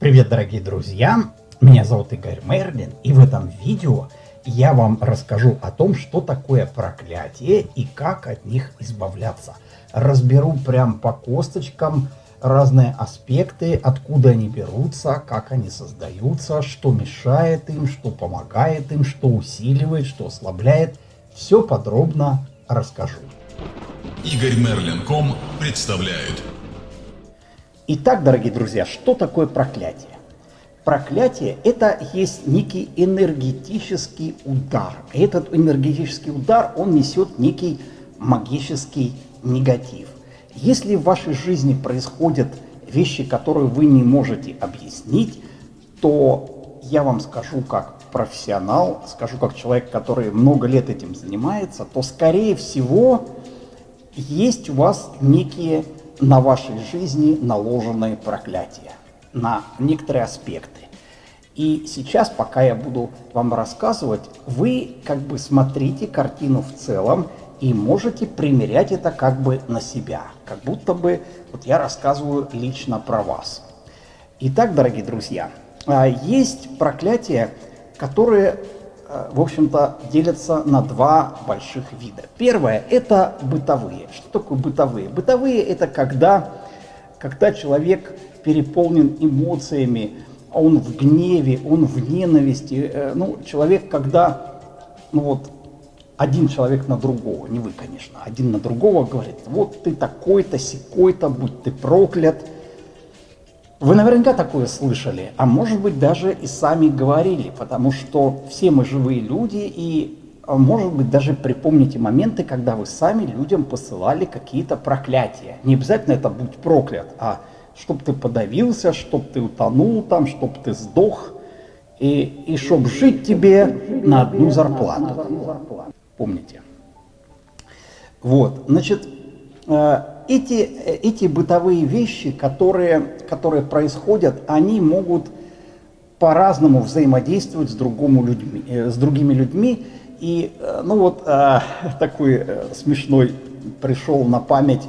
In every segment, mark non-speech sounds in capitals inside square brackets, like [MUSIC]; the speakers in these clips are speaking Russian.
Привет, дорогие друзья! Меня зовут Игорь Мерлин, и в этом видео я вам расскажу о том, что такое проклятие и как от них избавляться. Разберу прям по косточкам разные аспекты, откуда они берутся, как они создаются, что мешает им, что помогает им, что усиливает, что ослабляет. Все подробно расскажу. Игорь Мерлин.ком представляет. Итак, дорогие друзья, что такое проклятие? Проклятие – это есть некий энергетический удар. И этот энергетический удар, он несет некий магический негатив. Если в вашей жизни происходят вещи, которые вы не можете объяснить, то я вам скажу как профессионал, скажу как человек, который много лет этим занимается, то скорее всего есть у вас некие на вашей жизни наложенные проклятия на некоторые аспекты. И сейчас, пока я буду вам рассказывать, вы как бы смотрите картину в целом и можете примерять это как бы на себя, как будто бы вот я рассказываю лично про вас. Итак, дорогие друзья, а, есть проклятия, которые, в общем-то, делятся на два больших вида. Первое – это бытовые. Что такое бытовые? Бытовые – это когда, когда человек переполнен эмоциями, он в гневе, он в ненависти. Э, ну, человек, когда ну вот, один человек на другого, не вы, конечно, один на другого говорит, вот ты такой-то, секой-то, будь ты проклят. Вы наверняка такое слышали, а может быть даже и сами говорили, потому что все мы живые люди, и а, может быть даже припомните моменты, когда вы сами людям посылали какие-то проклятия. Не обязательно это «будь проклят», а «чтоб ты подавился», «чтоб ты утонул там», «чтоб ты сдох», и, и «чтоб жить тебе на одну зарплату» помните. Вот, значит, э, эти, эти бытовые вещи, которые, которые происходят, они могут по-разному взаимодействовать с, другому людьми, э, с другими людьми. И, э, ну вот, [LAUGHS] такой смешной пришел на память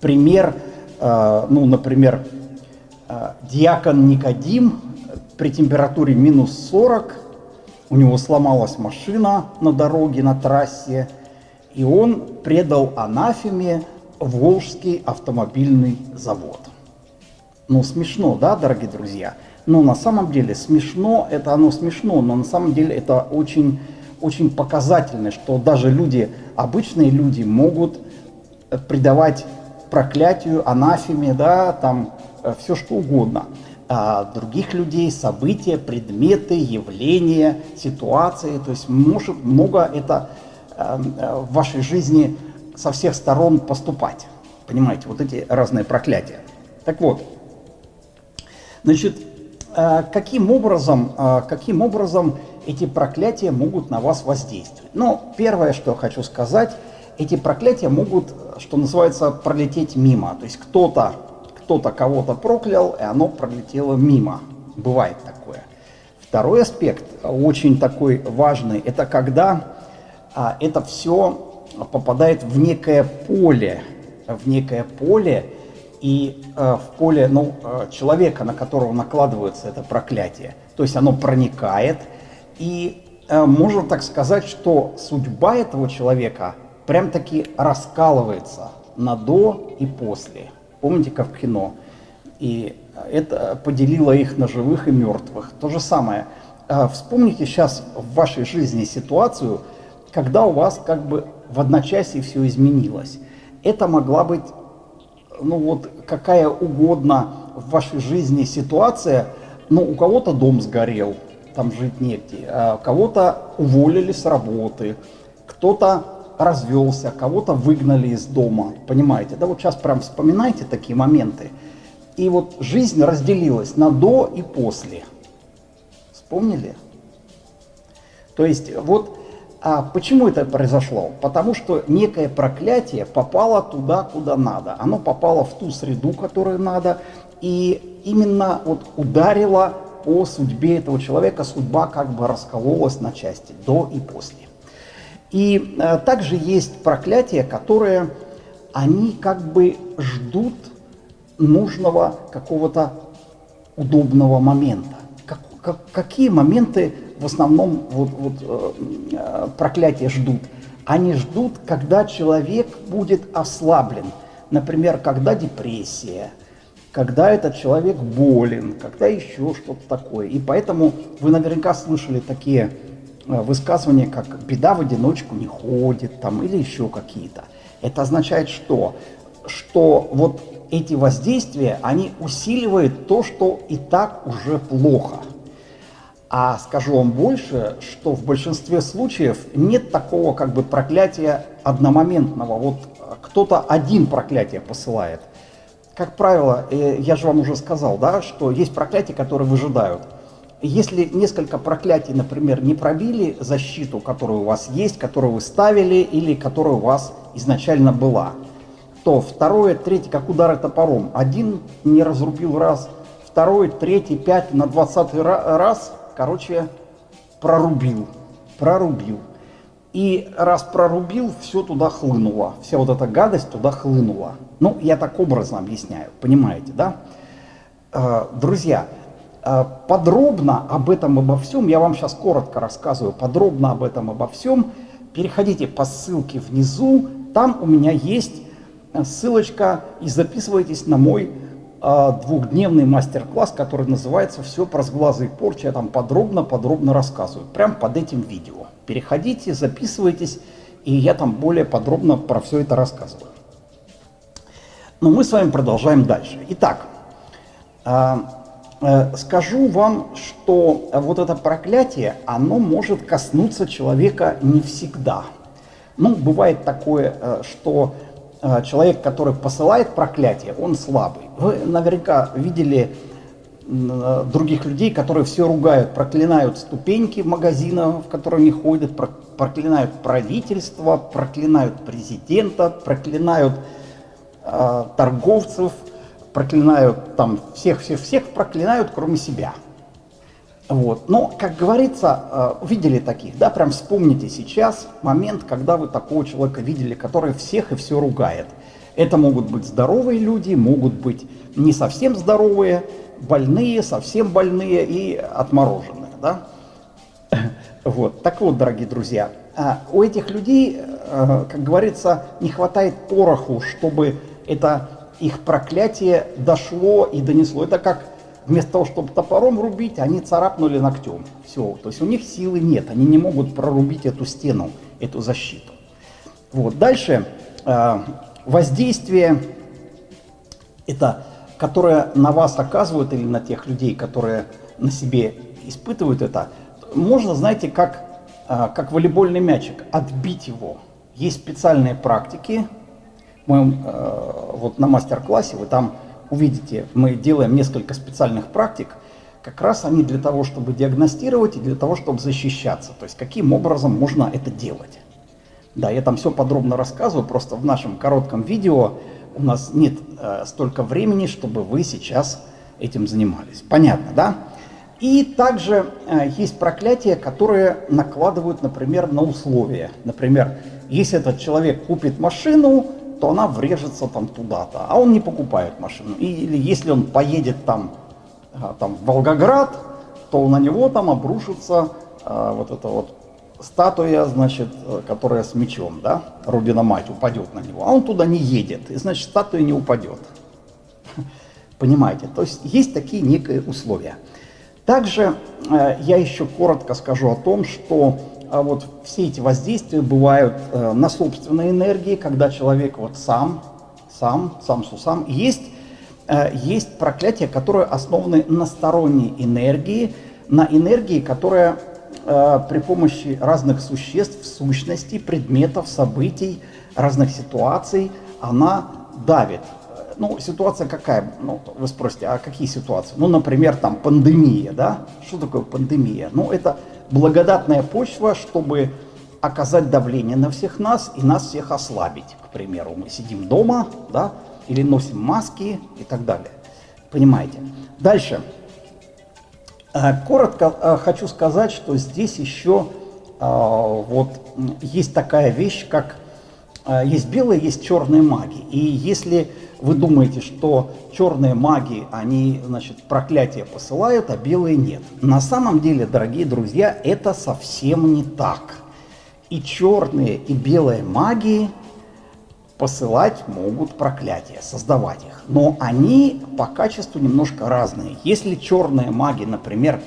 пример, ну, например, диакон Никодим при температуре минус 40 у него сломалась машина на дороге, на трассе, и он предал анафеме Волжский автомобильный завод. Ну, смешно, да, дорогие друзья? Но на самом деле смешно, это оно смешно, но на самом деле это очень, очень показательно, что даже люди, обычные люди могут предавать проклятию, анафеме, да, там э, все что угодно а, других людей, события, предметы, явления, ситуации. То есть может много это а, в вашей жизни со всех сторон поступать. Понимаете, вот эти разные проклятия. Так вот, значит, а, каким образом, а, каким образом эти проклятия могут на вас воздействовать? Ну, первое, что я хочу сказать, эти проклятия могут, что называется, пролететь мимо. То есть кто-то кто-то кого-то проклял, и оно пролетело мимо. Бывает такое. Второй аспект, очень такой важный, это когда а, это все попадает в некое поле, в некое поле, и а, в поле ну, а, человека, на которого накладывается это проклятие. То есть оно проникает, и а, можно так сказать, что судьба этого человека прям-таки раскалывается на до и после. Помните, как в кино? И это поделило их на живых и мертвых. То же самое. А, вспомните сейчас в вашей жизни ситуацию, когда у вас как бы в одночасье все изменилось. Это могла быть, ну вот, какая угодно в вашей жизни ситуация, но у кого-то дом сгорел, там жить негде, а кого-то уволили с работы, кто-то развелся, кого-то выгнали из дома, понимаете? Да вот сейчас прям вспоминайте такие моменты. И вот жизнь разделилась на до и после. Вспомнили? То есть вот а почему это произошло? Потому что некое проклятие попало туда, куда надо. Оно попало в ту среду, которую надо, и именно вот ударило по судьбе этого человека, судьба как бы раскололась на части, до и после. И э, также есть проклятия, которые, они как бы ждут нужного какого-то удобного момента. Как, как, какие моменты в основном вот, вот, э, проклятия ждут? Они ждут, когда человек будет ослаблен. Например, когда депрессия, когда этот человек болен, когда еще что-то такое. И поэтому вы наверняка слышали такие э, высказывания, как «беда в одиночку не ходит» там, или еще какие-то. Это означает что? Что вот эти воздействия, они усиливают то, что и так уже плохо. А скажу вам больше, что в большинстве случаев нет такого как бы проклятия одномоментного. Вот кто-то один проклятие посылает. Как правило, э, я же вам уже сказал, да, что есть проклятия, которые выжидают. Если несколько проклятий, например, не пробили защиту, которая у вас есть, которую вы ставили или которая у вас изначально была, то второе, третье, как удары топором. Один не разрубил раз, второй, третий, пять, на двадцатый раз, короче, прорубил, прорубил. И раз прорубил, все туда хлынуло, вся вот эта гадость туда хлынула. Ну, я так образно объясняю, понимаете, да? Э, друзья, э, подробно об этом, обо всем, я вам сейчас коротко рассказываю, подробно об этом, обо всем, переходите по ссылке внизу, там у меня есть ссылочка и записывайтесь на мой э, двухдневный мастер-класс, который называется «Все про сглазы и порчи». Я там подробно-подробно рассказываю, прямо под этим видео. Переходите, записывайтесь, и я там более подробно про все это рассказываю. Но мы с вами продолжаем дальше. Итак, э, э, скажу вам, что вот это проклятие, оно может коснуться человека не всегда. Ну, бывает такое, э, что человек, который посылает проклятие, он слабый. Вы наверняка видели э, других людей, которые все ругают, проклинают ступеньки магазина, в которые они ходят, проклинают правительство, проклинают президента, проклинают э, торговцев, проклинают там всех-всех-всех, проклинают, кроме себя. Вот. Но, как говорится, э, видели таких, да, прям вспомните сейчас момент, когда вы такого человека видели, который всех и все ругает. Это могут быть здоровые люди, могут быть не совсем здоровые, больные, совсем больные и отмороженные, да. [LAUGHS] Вот. Так вот, дорогие друзья, а у этих людей, э, как говорится, не хватает пороху, чтобы это их проклятие дошло и донесло. Это как вместо того, чтобы топором рубить, они царапнули ногтем. Все, то есть у них силы нет, они не могут прорубить эту стену, эту защиту. Вот. Дальше э, воздействие, это, которое на вас оказывают или на тех людей, которые на себе испытывают это, можно, знаете, как, э, как волейбольный мячик, отбить его. Есть специальные практики, мы э, вот на мастер-классе вы там увидите, мы делаем несколько специальных практик, как раз они для того, чтобы диагностировать и для того, чтобы защищаться. То есть каким образом можно это делать. Да, я там все подробно рассказываю, просто в нашем коротком видео у нас нет э, столько времени, чтобы вы сейчас этим занимались. Понятно, да? И также э, есть проклятия, которые накладывают, например, на условия. Например, если этот человек купит машину, то она врежется там туда-то, а он не покупает машину. Или если он поедет там, а, там в Волгоград, то на него там обрушится а, вот эта вот статуя, значит, которая с мечом, да, Рубина мать упадет на него, а он туда не едет, и значит статуя не упадет. [LAUGHS] Понимаете, то есть есть такие некие условия. Также э, я еще коротко скажу о том, что а вот все эти воздействия бывают э, на собственной энергии, когда человек вот сам, сам, сам сусам. Есть, э, есть проклятия, которые основаны на сторонней энергии, на энергии, которая э, при помощи разных существ, сущностей, предметов, событий, разных ситуаций, она давит. Ну, ситуация какая? Ну, вы спросите, а какие ситуации? Ну, например, там пандемия, да? Что такое пандемия? Ну, это благодатная почва, чтобы оказать давление на всех нас и нас всех ослабить. К примеру, мы сидим дома, да, или носим маски и так далее. Понимаете? Дальше. Э, коротко э, хочу сказать, что здесь еще э, вот есть такая вещь, как есть белые, есть черные маги. И если вы думаете, что черные маги, они, значит, проклятие посылают, а белые нет. На самом деле, дорогие друзья, это совсем не так. И черные, и белые маги посылать могут проклятия, создавать их. Но они по качеству немножко разные. Если черные маги, например,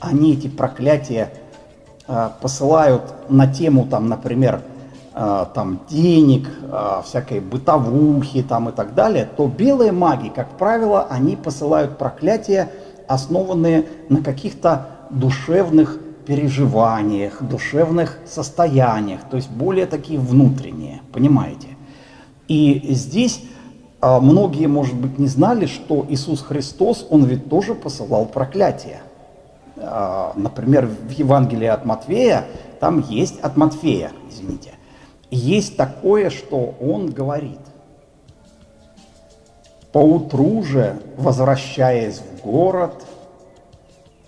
они эти проклятия э, посылают на тему, там, например, там, денег, э, всякой бытовухи там, и так далее, то белые маги, как правило, они посылают проклятия, основанные на каких-то душевных переживаниях, душевных состояниях, то есть более такие внутренние, понимаете? И здесь а, многие, может быть, не знали, что Иисус Христос, Он ведь тоже посылал проклятие. А, например, в Евангелии от Матфея, там есть от Матфея, извините, есть такое, что он говорит. Поутру же, возвращаясь в город,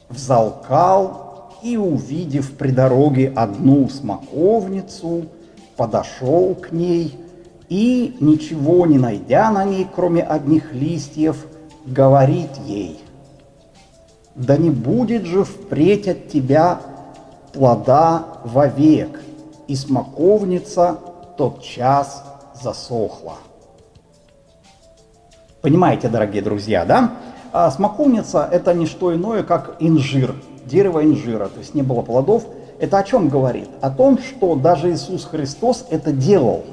взалкал и, увидев при дороге одну смоковницу, подошел к ней и, ничего не найдя на ней, кроме одних листьев, говорит ей – да не будет же впредь от тебя плода вовек, и смоковница тот час засохла. Понимаете, дорогие друзья, да? А смоковница – это не что иное, как инжир, дерево инжира, то есть не было плодов. Это о чем говорит? О том, что даже Иисус Христос это делал.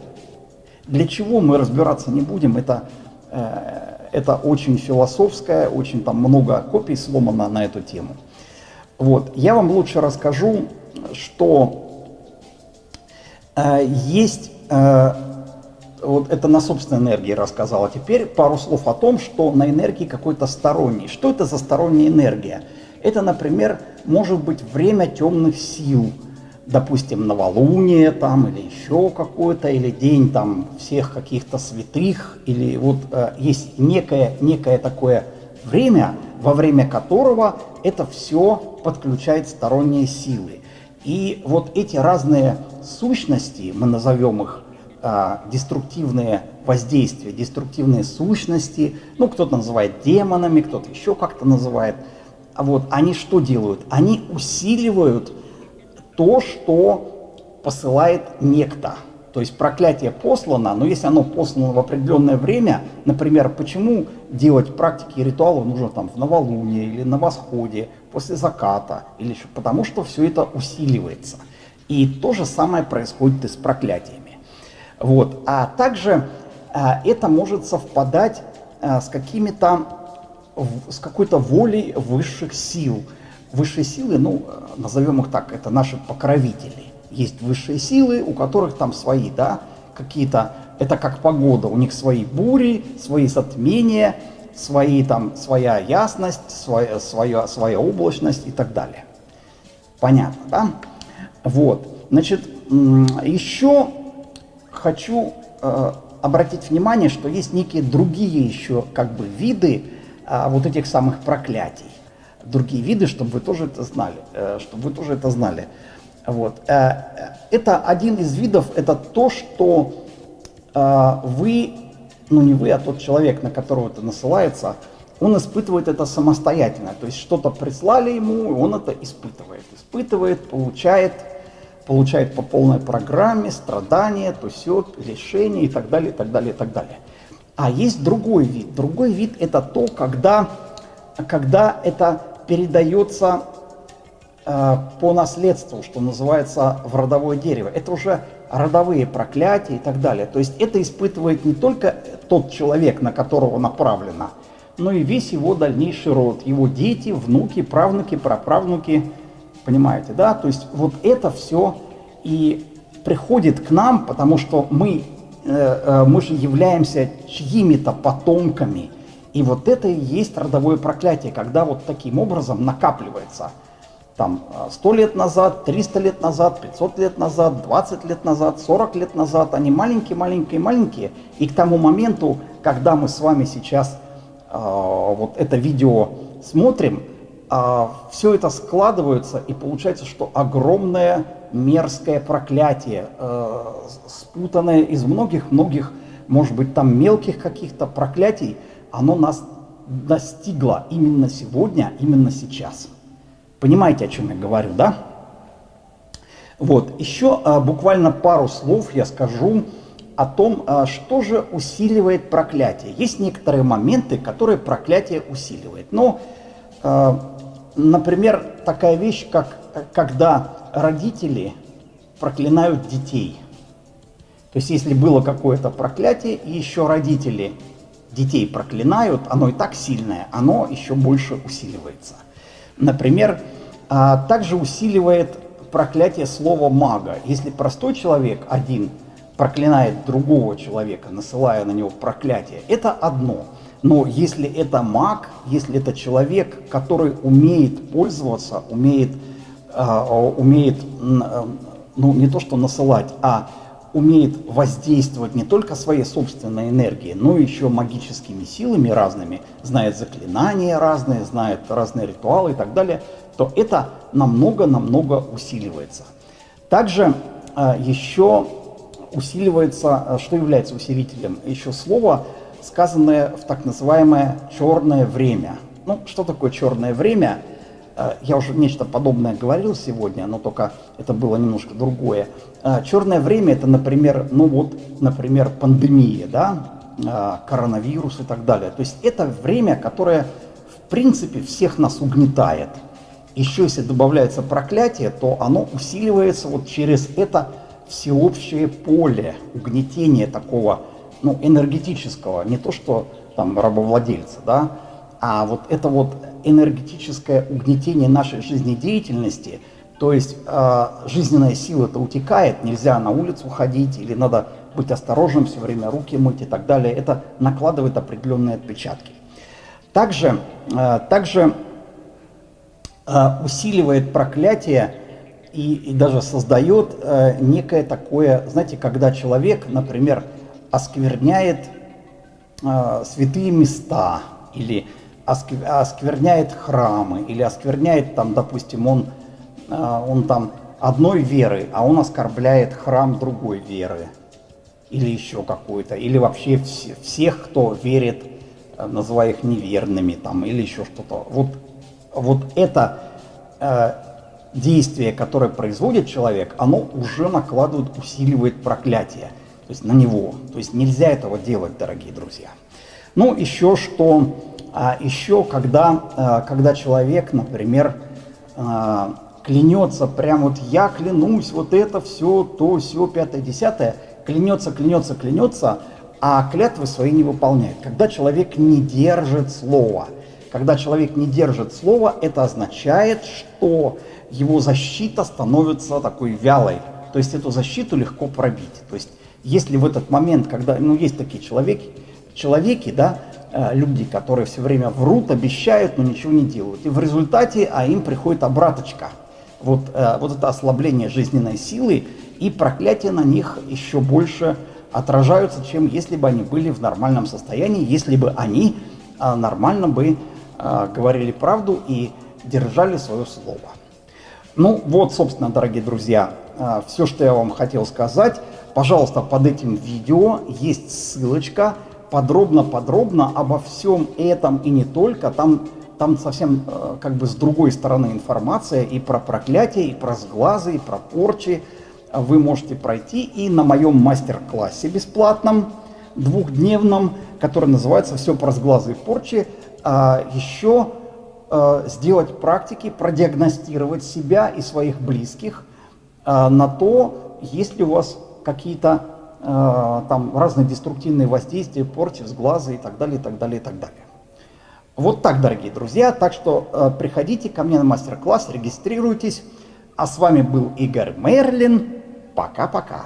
Для чего мы разбираться не будем, это э, это очень философское, очень там много копий сломано на эту тему. Вот. Я вам лучше расскажу, что есть, э, вот это на собственной энергии рассказал, а теперь пару слов о том, что на энергии какой-то сторонний. Что это за сторонняя энергия? Это, например, может быть время темных сил – допустим, новолуние там, или еще какое-то, или день там всех каких-то святых, или вот э, есть некое, некое такое время, во время которого это все подключает сторонние силы. И вот эти разные сущности, мы назовем их э, деструктивные воздействия, деструктивные сущности, ну кто-то называет демонами, кто-то еще как-то называет, а вот они что делают? Они усиливают то, что посылает некто. То есть проклятие послано, но если оно послано в определенное время, например, почему делать практики и ритуалы нужно там в новолуние или на восходе, после заката, или еще, потому что все это усиливается. И то же самое происходит и с проклятиями. Вот. А также а, это может совпадать а, с какими-то, с какой-то волей высших сил – Высшие силы, ну, назовем их так, это наши покровители. Есть высшие силы, у которых там свои, да, какие-то, это как погода, у них свои бури, свои затмения, свои там, своя ясность, своя, своя, своя облачность и так далее. Понятно, да? Вот, значит, еще хочу э, обратить внимание, что есть некие другие еще как бы виды э, вот этих самых проклятий другие виды, чтобы вы тоже это знали, э, чтобы вы тоже это знали. Вот. Э, это один из видов, это то, что э, вы, ну не вы, а тот человек, на которого это насылается, он испытывает это самостоятельно. То есть что-то прислали ему, и он это испытывает. Испытывает, получает, получает по полной программе страдания, то все, решение и так далее, и так далее, и так далее. А есть другой вид. Другой вид это то, когда, когда это передается э, по наследству, что называется, в родовое дерево. Это уже родовые проклятия и так далее. То есть это испытывает не только тот человек, на которого направлено, но и весь его дальнейший род, его дети, внуки, правнуки, праправнуки. Понимаете, да? То есть вот это все и приходит к нам, потому что мы, э, э, мы же являемся чьими-то потомками – и вот это и есть родовое проклятие, когда вот таким образом накапливается там 100 лет назад, 300 лет назад, 500 лет назад, 20 лет назад, 40 лет назад, они маленькие-маленькие-маленькие, и к тому моменту, когда мы с вами сейчас э, вот это видео смотрим, а, все это складывается, и получается, что огромное мерзкое проклятие, э, спутанное из многих-многих, может быть, там мелких каких-то проклятий, оно нас достигло именно сегодня, именно сейчас. Понимаете, о чем я говорю, да? Вот, еще а, буквально пару слов я скажу о том, а, что же усиливает проклятие. Есть некоторые моменты, которые проклятие усиливает. Но, а, например, такая вещь, как когда родители проклинают детей. То есть, если было какое-то проклятие, и еще родители детей проклинают, оно и так сильное, оно еще больше усиливается. Например, а, также усиливает проклятие слова мага. Если простой человек один проклинает другого человека, насылая на него проклятие, это одно. Но если это маг, если это человек, который умеет пользоваться, умеет, э, умеет э, ну не то что насылать, а умеет воздействовать не только своей собственной энергией, но еще магическими силами разными, знает заклинания разные, знает разные ритуалы и так далее, то это намного-намного усиливается. Также э, еще усиливается, э, что является усилителем? Еще слово, сказанное в так называемое черное время. Ну, что такое черное время? Э, я уже нечто подобное говорил сегодня, но только это было немножко другое. Э, черное время это, например, ну вот, например, пандемия, да, э, коронавирус и так далее. То есть это время, которое в принципе всех нас угнетает – еще если добавляется проклятие, то оно усиливается вот через это всеобщее поле угнетения такого, ну, энергетического, не то что там рабовладельца, да, а вот это вот энергетическое угнетение нашей жизнедеятельности, то есть э, жизненная сила-то утекает, нельзя на улицу ходить, или надо быть осторожным, все время руки мыть и так далее, это накладывает определенные отпечатки. Также, э, также Э, усиливает проклятие и, и даже создает э, некое такое, знаете, когда человек, например, оскверняет э, святые места или оскверняет храмы или оскверняет там, допустим, он, э, он там одной веры, а он оскорбляет храм другой веры или еще какой-то, или вообще все, всех, кто верит, э, называя их неверными там или еще что-то. Вот вот это э, действие, которое производит человек, оно уже накладывает, усиливает проклятие то есть на него. То есть нельзя этого делать, дорогие друзья. Ну, еще что, а, еще когда, а, когда человек, например, а, клянется, прям вот я клянусь, вот это все, то, все, пятое, десятое, клянется, клянется, клянется, а клятвы свои не выполняет. Когда человек не держит слова – когда человек не держит слова, это означает, что его защита становится такой вялой. То есть эту защиту легко пробить. То есть если в этот момент, когда, ну есть такие человеки, человеки, да, э, люди, которые все время врут, обещают, но ничего не делают. И в результате, а им приходит обраточка. Вот, э, вот это ослабление жизненной силы и проклятие на них еще больше отражаются, чем если бы они были в нормальном состоянии, если бы они э, нормально бы говорили правду и держали свое слово. Ну вот, собственно, дорогие друзья, все, что я вам хотел сказать. Пожалуйста, под этим видео есть ссылочка подробно-подробно обо всем этом и не только. Там, там совсем а, как бы с другой стороны информация и про проклятие, и про сглазы, и про порчи. Вы можете пройти и на моем мастер-классе бесплатном, двухдневном, который называется «Все про сглазы и порчи», а, еще а, сделать практики, продиагностировать себя и своих близких а, на то, есть ли у вас какие-то там разные деструктивные воздействия, порчи, сглазы и так далее, и так далее, и так далее. Вот так, дорогие друзья. Так что приходите ко мне на мастер-класс, регистрируйтесь. А с вами был Игорь Мерлин. Пока-пока.